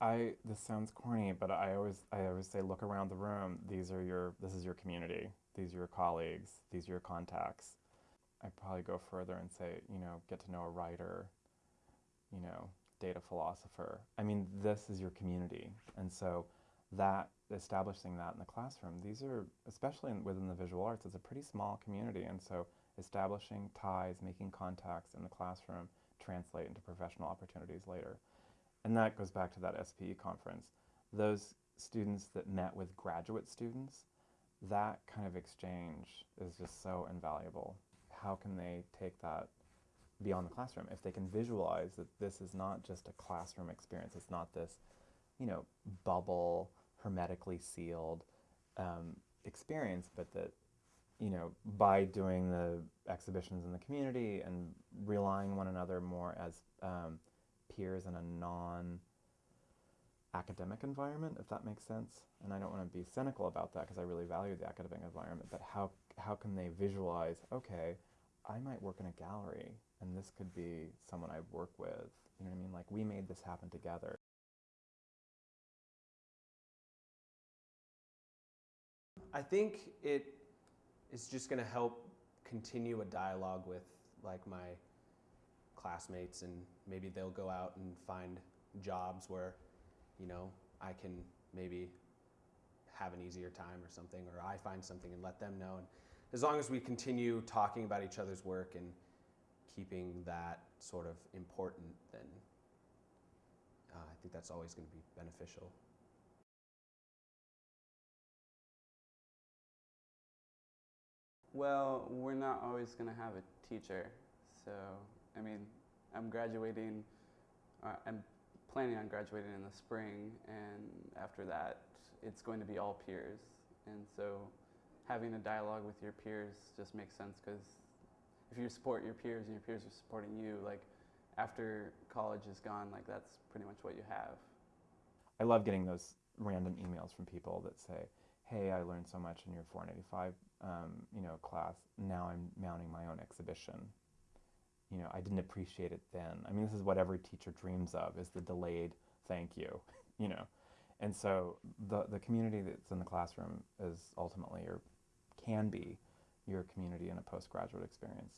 I this sounds corny, but I always I always say look around the room. These are your this is your community. These are your colleagues. These are your contacts. I'd probably go further and say, you know, get to know a writer, you know, data philosopher. I mean, this is your community. And so that establishing that in the classroom, these are, especially in, within the visual arts, it's a pretty small community. And so establishing ties, making contacts in the classroom translate into professional opportunities later. And that goes back to that SPE conference. Those students that met with graduate students, that kind of exchange is just so invaluable. How can they take that beyond the classroom? If they can visualize that this is not just a classroom experience, it's not this, you know, bubble, hermetically sealed um, experience, but that, you know, by doing the exhibitions in the community and relying one another more as um, peers in a non academic environment, if that makes sense. And I don't want to be cynical about that because I really value the academic environment, but how, how can they visualize, okay, I might work in a gallery and this could be someone I work with. You know what I mean? Like we made this happen together. I think it is just going to help continue a dialogue with like my classmates and maybe they'll go out and find jobs where, you know, I can maybe have an easier time or something, or I find something and let them know. And as long as we continue talking about each other's work and keeping that sort of important, then uh, I think that's always going to be beneficial. Well, we're not always going to have a teacher. So, I mean, I'm graduating, uh, I'm planning on graduating in the spring, and after that, it's going to be all peers. And so, having a dialogue with your peers just makes sense because if you support your peers and your peers are supporting you, like after college is gone, like that's pretty much what you have. I love getting those random emails from people that say, "Hey, I learned so much in your 485, um, you know, class. Now I'm mounting my own exhibition. You know, I didn't appreciate it then. I mean, this is what every teacher dreams of: is the delayed thank you. You know, and so the the community that's in the classroom is ultimately or can be your community in a postgraduate experience.